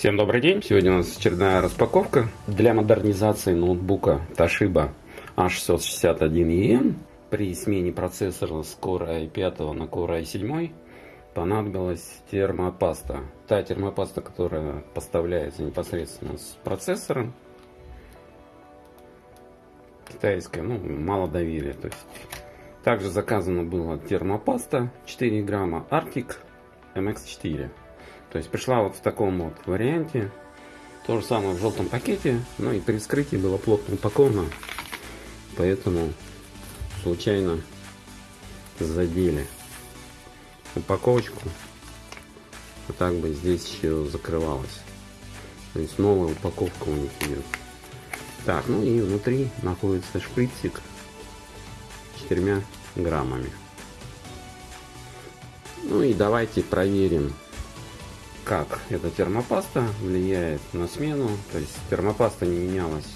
Всем добрый день! Сегодня у нас очередная распаковка для модернизации ноутбука Toshiba A661EN. При смене процессора с Core i5 на Core i7 понадобилась термопаста. Та термопаста, которая поставляется непосредственно с процессором. Китайская, ну, мало доверия. То есть. Также заказана была термопаста 4 грамма Arctic MX4. То есть пришла вот в таком вот варианте. То же самое в желтом пакете, но и при вскрытии было плотно упаковано. Поэтому случайно задели упаковочку. А так бы здесь еще закрывалось. То есть новая упаковка у них идет. Так, ну и внутри находится шприцик четырьмя граммами. Ну и давайте проверим как эта термопаста влияет на смену. То есть термопаста не менялась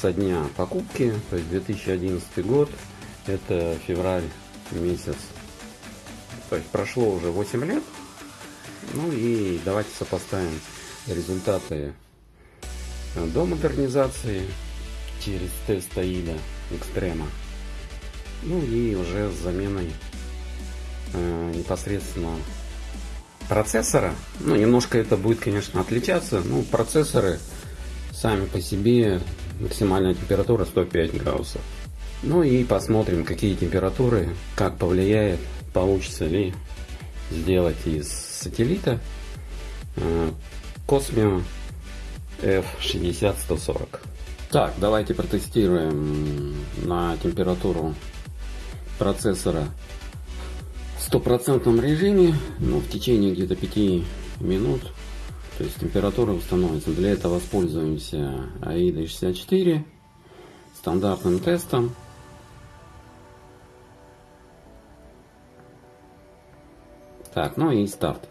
со дня покупки, то есть 2011 год, это февраль месяц. То есть прошло уже 8 лет. Ну и давайте сопоставим результаты до модернизации через тест АИДа Экстрема. Ну и уже с заменой э, непосредственно процессора. Ну, немножко это будет, конечно, отличаться. Ну, процессоры сами по себе максимальная температура 105 градусов. Ну и посмотрим, какие температуры, как повлияет, получится ли сделать из сателлита Cosmio F60140. Так, давайте протестируем на температуру процессора стопроцентном режиме, ну, в течение где-то 5 минут, то есть температура установится. Для этого воспользуемся AIDA 64 стандартным тестом. Так, ну и старт.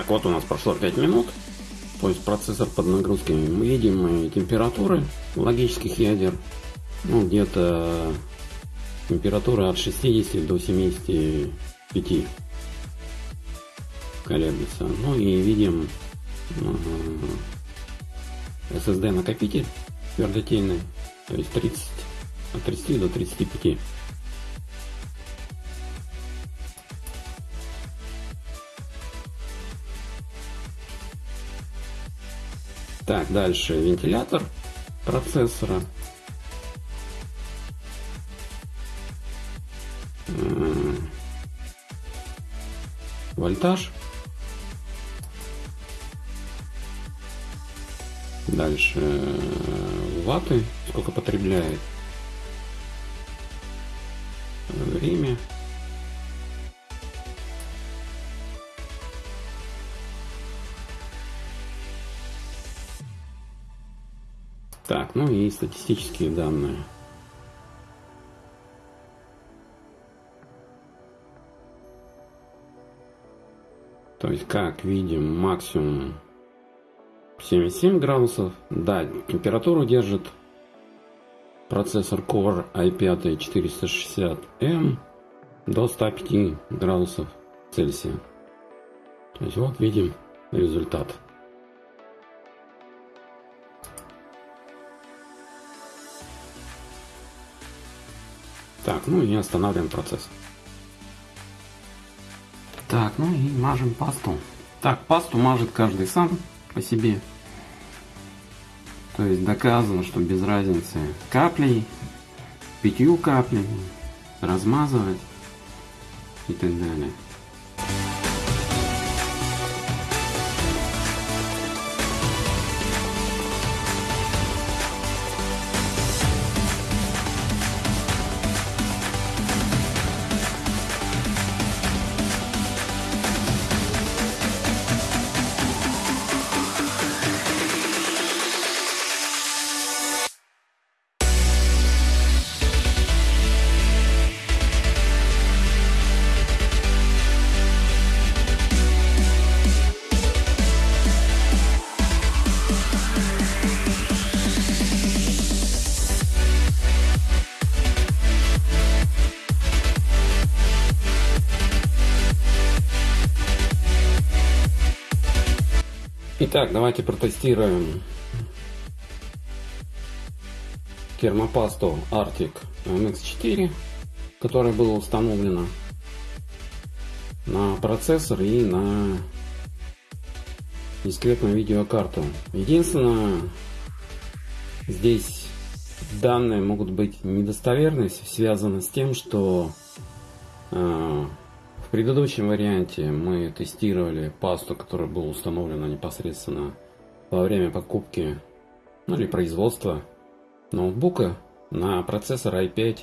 Так, вот у нас прошло 5 минут. То есть процессор под нагрузкой. Мы видим температуры логических ядер. Ну, где-то температура от 60 до 75 колеблется. Ну и видим SSD накопитель твердотельный. То есть 30, от 30 до 35. Так, дальше вентилятор процессора. Вольтаж. Дальше ваты, сколько потребляет. Время. Так, ну и статистические данные. То есть, как видим, максимум 77 градусов. Да, температуру держит процессор Core i5 460M до 105 градусов Цельсия. То есть вот видим результат. Так, ну и останавливаем процесс. Так, ну и мажем пасту. Так, пасту мажет каждый сам по себе. То есть доказано, что без разницы каплей, пятью каплями, размазывать и так далее. Итак, давайте протестируем термопасту Arctic MX4, которая была установлена на процессор и на дискретную видеокарту. Единственное, здесь данные могут быть недостоверны, связано с тем, что э, предыдущем варианте мы тестировали пасту, которая была установлена непосредственно во время покупки ну, или производства ноутбука на процессор i5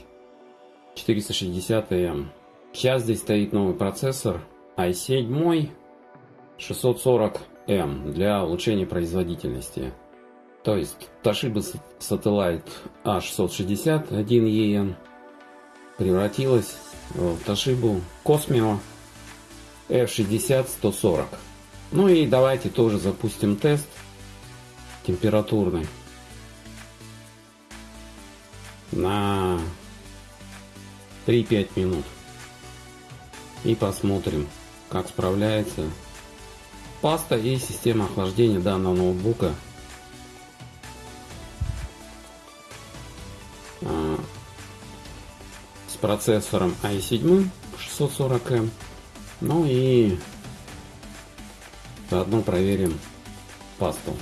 460M. Сейчас здесь стоит новый процессор i7 640M для улучшения производительности. То есть Toshiba Satellite A660 1EN превратилась в Toshiba Cosmio F60-140. Ну и давайте тоже запустим тест температурный на 3-5 минут. И посмотрим, как справляется паста и система охлаждения данного ноутбука процессором i7 640M. Ну и заодно проверим пасту.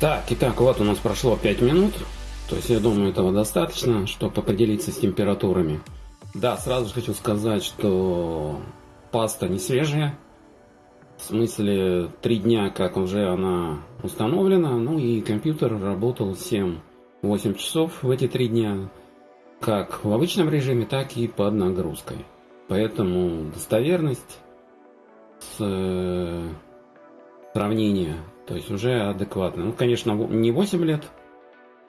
Так, итак, вот у нас прошло 5 минут. То есть, я думаю, этого достаточно, чтобы определиться с температурами. Да, сразу же хочу сказать, что паста не свежая. В смысле, 3 дня, как уже она установлена. Ну и компьютер работал 7-8 часов в эти 3 дня. Как в обычном режиме, так и под нагрузкой. Поэтому достоверность с э, сравнения то есть уже адекватно. Ну, конечно, не 8 лет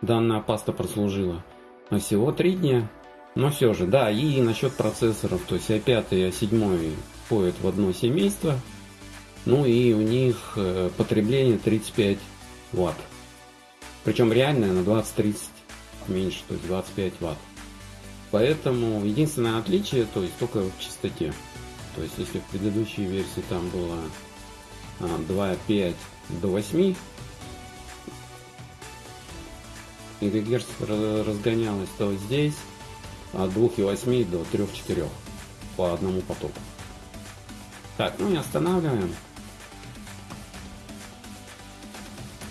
данная паста прослужила, а всего 3 дня. Но все же, да, и насчет процессоров, то есть i5 и i7 входят в одно семейство, ну и у них э, потребление 35 ватт. Причем реальное на 20-30 меньше, то есть 25 ватт. Поэтому единственное отличие, то есть только в частоте. То есть если в предыдущей версии там было 2.5 а, до 8 или герц разгонялось, то здесь от 2.8 до 3.4 по одному потоку. Так, ну и останавливаем.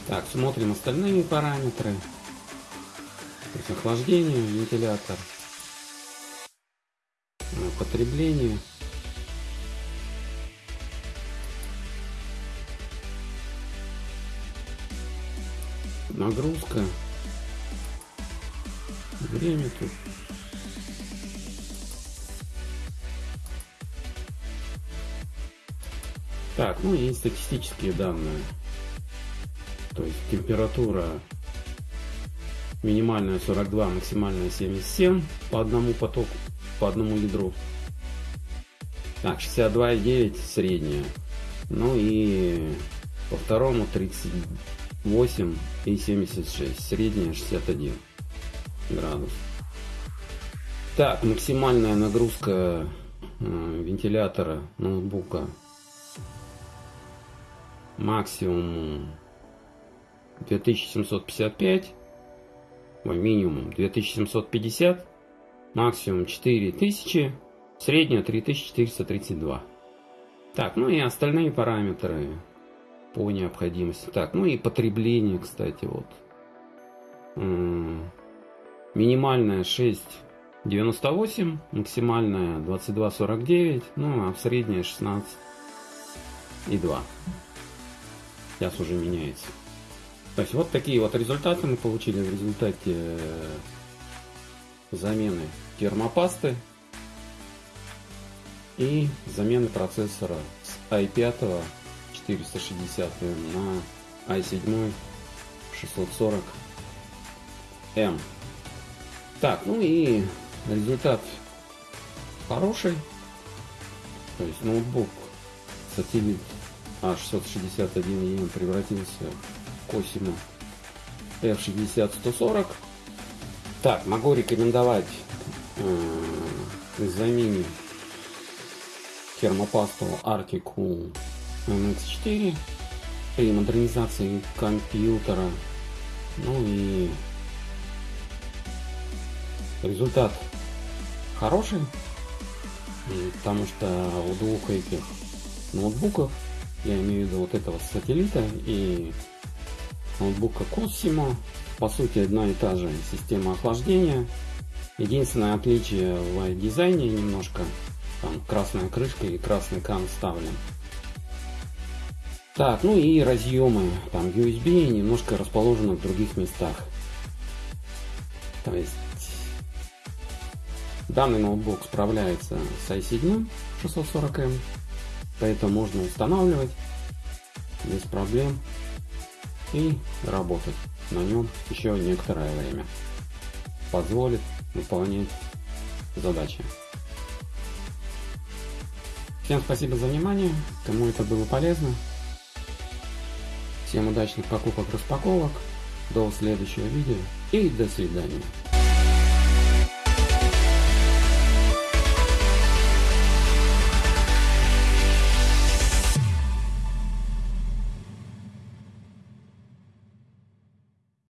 Так, смотрим остальные параметры. Охлаждение, вентилятор, потребление. Нагрузка. Время тут Так, ну и статистические данные. То есть температура минимальная 42, максимальная 77 по одному потоку, по одному ядру. Так, 62,9 средняя. Ну и по второму 38 и 76. Средняя 61 градус. Так, максимальная нагрузка э, вентилятора ноутбука максимум 2755, минимум 2750, максимум 4000, средняя 3432. Так, ну и остальные параметры по необходимости. Так, ну и потребление, кстати, вот. Минимальная 6,98, максимальная 22,49, ну а в средняя 16,2 сейчас уже меняется. То есть вот такие вот результаты мы получили в результате э, замены термопасты и замены процессора с i5 460 на i7 640M. Так, ну и результат хороший. То есть ноутбук сателлит а661EM превратился в Cosimo F60-140. Так, могу рекомендовать э, замене термопасту Articool MX4 при модернизации компьютера. Ну и результат хороший, потому что у двух этих ноутбуков я имею в виду вот этого сателлита и ноутбука Cosimo. По сути, одна и та же система охлаждения. Единственное отличие в дизайне немножко. Там красная крышка и красный кан вставлен. Так, ну и разъемы. Там USB немножко расположены в других местах. То есть данный ноутбук справляется с i7 640M Поэтому можно устанавливать без проблем и работать на нем еще некоторое время. Позволит выполнять задачи. Всем спасибо за внимание, кому это было полезно. Всем удачных покупок, распаковок. До следующего видео и до свидания.